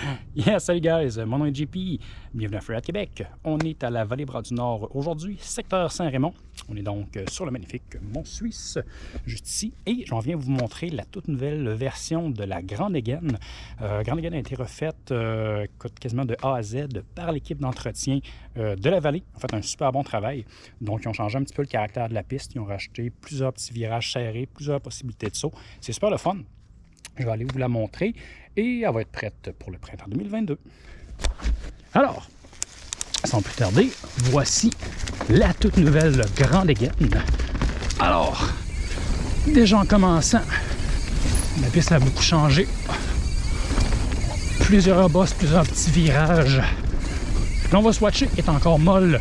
Yes, salut guys, mon nom est JP, bienvenue à Freeride Québec. On est à la vallée Bras du Nord aujourd'hui, secteur Saint-Raymond. On est donc sur le magnifique Mont Suisse, juste ici. Et j'en viens vous montrer la toute nouvelle version de la Grande Again. Euh, Grande Again a été refaite euh, quasiment de A à Z par l'équipe d'entretien euh, de la vallée. En fait, un super bon travail. Donc, ils ont changé un petit peu le caractère de la piste. Ils ont rajouté plusieurs petits virages serrés, plusieurs possibilités de saut. C'est super le fun. Je vais aller vous la montrer et elle va être prête pour le printemps 2022. Alors, sans plus tarder, voici la toute nouvelle Grande Aiguenne. Alors, déjà en commençant, la piste a beaucoup changé. Plusieurs bosses, plusieurs petits virages. Là, on va swatcher, est encore molle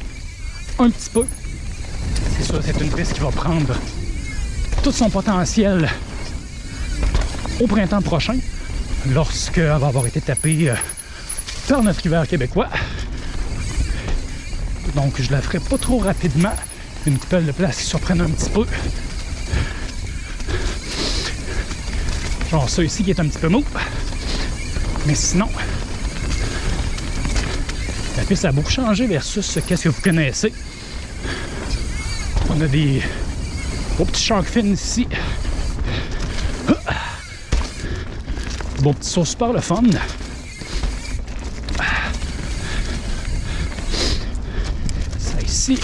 un petit peu. C'est sûr, c'est une piste qui va prendre tout son potentiel au printemps prochain, lorsqu'elle va avoir été tapée euh, par notre hiver québécois. Donc je la ferai pas trop rapidement. Une coupelle de place qui surprenne un petit peu. Genre ça ici qui est un petit peu mou. Mais sinon, la piste a beaucoup changé versus qu'est-ce que vous connaissez. On a des beaux petits shark fins ici. Bon petit saut super le fun. Ça ici.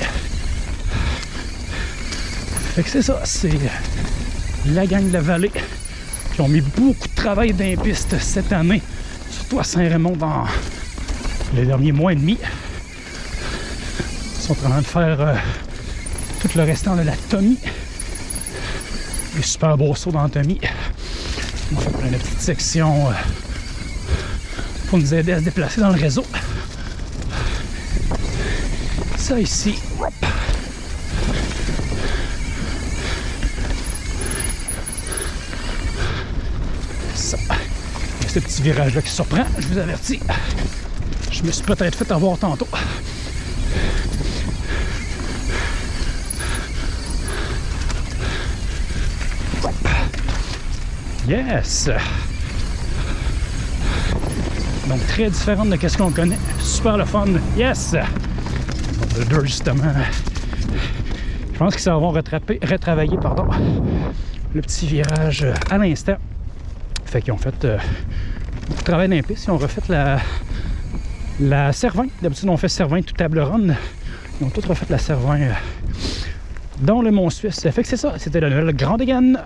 Fait que c'est ça, c'est la gang de la vallée qui ont mis beaucoup de travail dans les pistes cette année, surtout à Saint-Raymond dans les derniers mois et demi. Ils sont en train de faire euh, tout le restant de la Tommy. Les super beaux sauts dans la Tommy. On fait plein de petites sections euh, pour nous aider à se déplacer dans le réseau. Ça ici. Ça. Ce petit virage-là qui surprend, je vous avertis. Je me suis peut-être fait avoir tantôt. Yes! Donc très différente de ce qu'on connaît. Super le fun. Yes! Le deux justement. Je pense qu'ils vont rattraper, retravailler pardon, le petit virage à l'instant. Fait qu'ils ont fait euh, travail dans les pistes. Ils ont refait la, la Cervin. D'habitude, on fait Cervin tout table ronde. Ils ont tout refait la Cervin euh, dans le Mont Suisse. Fait que c'est ça. C'était la nouvelle Grande Gaine.